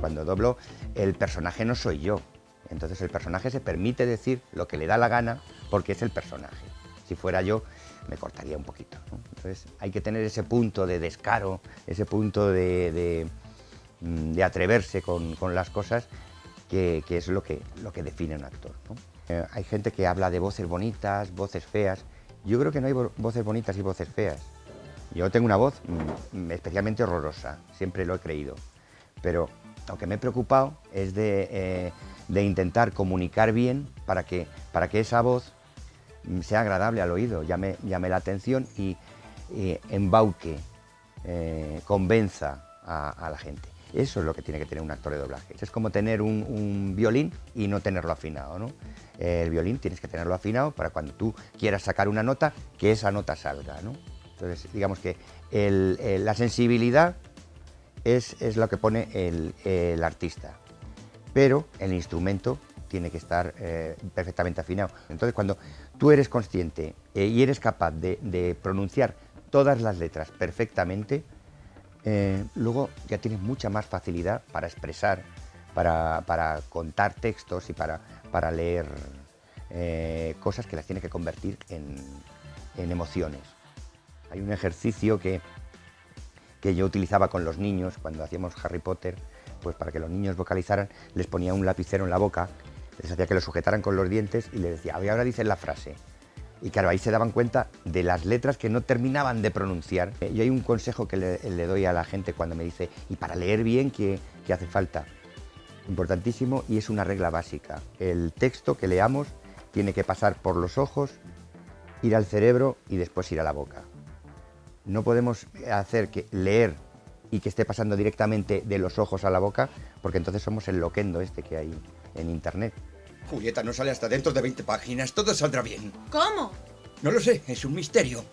Cuando doblo, el personaje no soy yo. Entonces el personaje se permite decir lo que le da la gana porque es el personaje. Si fuera yo, me cortaría un poquito. Entonces hay que tener ese punto de descaro, ese punto de, de atreverse con, con, las cosas que, que, es lo que, lo que define un actor. ¿no? Eh, hay gente que habla de voces bonitas, voces feas. Yo creo que no hay voces bonitas y voces feas. Yo tengo una voz mm, especialmente horrorosa, siempre lo he creído. Pero lo que me he preocupado es de, eh, de intentar comunicar bien para que, para que esa voz sea agradable al oído, llame, llame la atención y, y embauque, eh, convenza a, la gente. Eso es lo que tiene que tener un actor de doblaje. Es como tener un, violín y no tenerlo afinado. ¿no? El violín tienes que tenerlo afinado para cuando tú quieras sacar una nota, que esa nota salga. ¿no? Entonces, digamos que la sensibilidad es, es, lo que pone el, artista, pero el instrumento tiene que estar eh, perfectamente afinado. Entonces, cuando tú eres consciente eh, y eres capaz de, pronunciar todas las letras perfectamente, eh, luego ya tienes mucha más facilidad para expresar, para, para contar textos y para, para leer eh, cosas que las tienes que convertir en, en emociones. Hay un ejercicio que, que yo utilizaba con los niños cuando hacíamos Harry Potter, pues para que los niños vocalizaran, les ponía un lapicero en la boca les hacía que lo sujetaran con los dientes y le decía, ahora dicen la frase. Y claro, ahí se daban cuenta de las letras que no terminaban de pronunciar. Y hay un consejo que le, doy a la gente cuando me dice, y para leer bien, ¿qué, ¿qué, hace falta? Importantísimo y es una regla básica. El texto que leamos tiene que pasar por los ojos, ir al cerebro y después ir a la boca. No podemos hacer que leer y que esté pasando directamente de los ojos a la boca, porque entonces somos el loquendo este que hay en internet. Julieta no sale hasta dentro de 20 páginas. Todo saldrá bien. ¿Cómo? No lo sé, es un misterio.